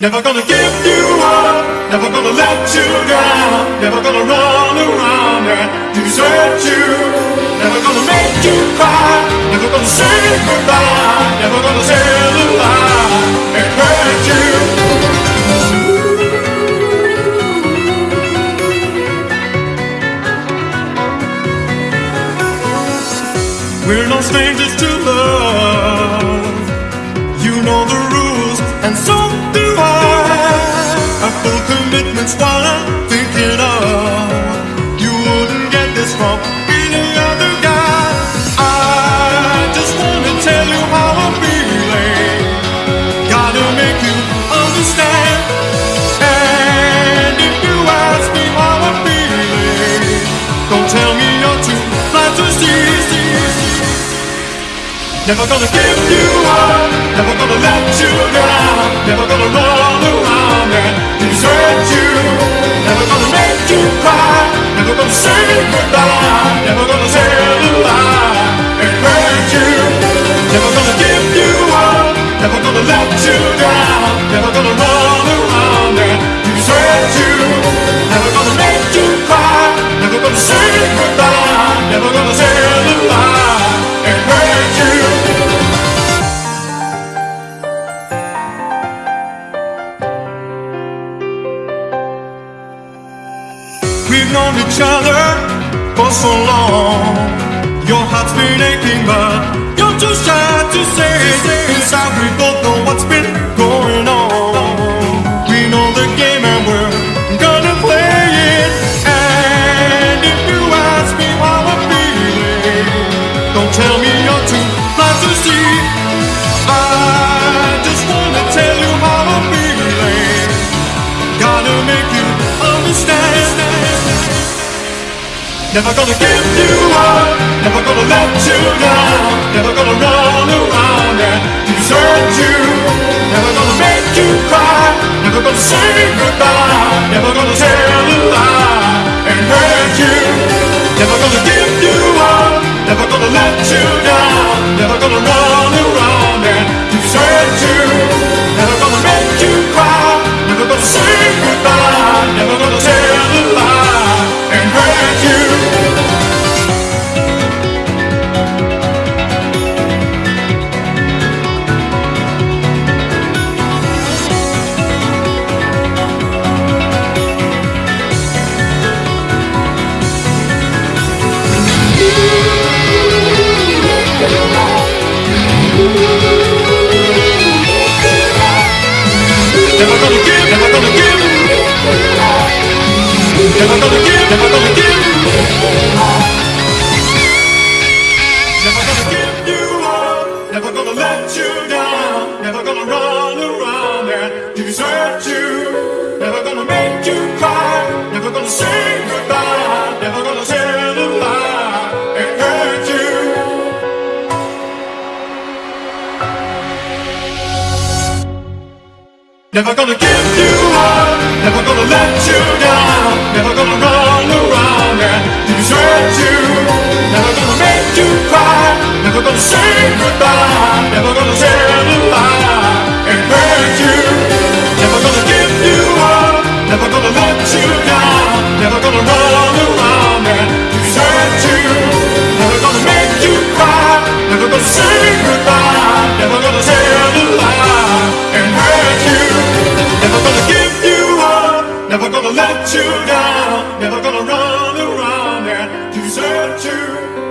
Never gonna give you up, never gonna let you down, never gonna run around and desert you. Never gonna make you cry, never gonna say goodbye, never gonna tell a lie and hurt you. We're no strangers to love. You know the rules, and so any other guy. I just wanna tell you how I'm feeling. Gotta make you understand. And if you ask me how I'm feeling, don't tell me you're too blind to see. Never gonna give you up, never gonna let you down, never gonna run say goodbye, never gonna We've known each other for so long. Your heart's been aching, but you're too shy to say. Inside, we both know what's been Never gonna give you up, never gonna let you down, never gonna run around and desert you. Never gonna make you cry, never gonna say goodbye, Never gonna give, you up, never gonna give. Never gonna run around and desert you Never gonna make you cry Never gonna say goodbye Never gonna tell a lie and hurt you Never gonna give you up, never gonna let you down, never gonna never gonna say goodbye, never gonna tell a lie and hurt you. Never gonna give you up, never gonna let you down, never gonna run around and desert you. Never gonna make you cry, never gonna say goodbye, never gonna tell a lie and hurt you. Never gonna give you up, never gonna let you down, never gonna run around and desert you.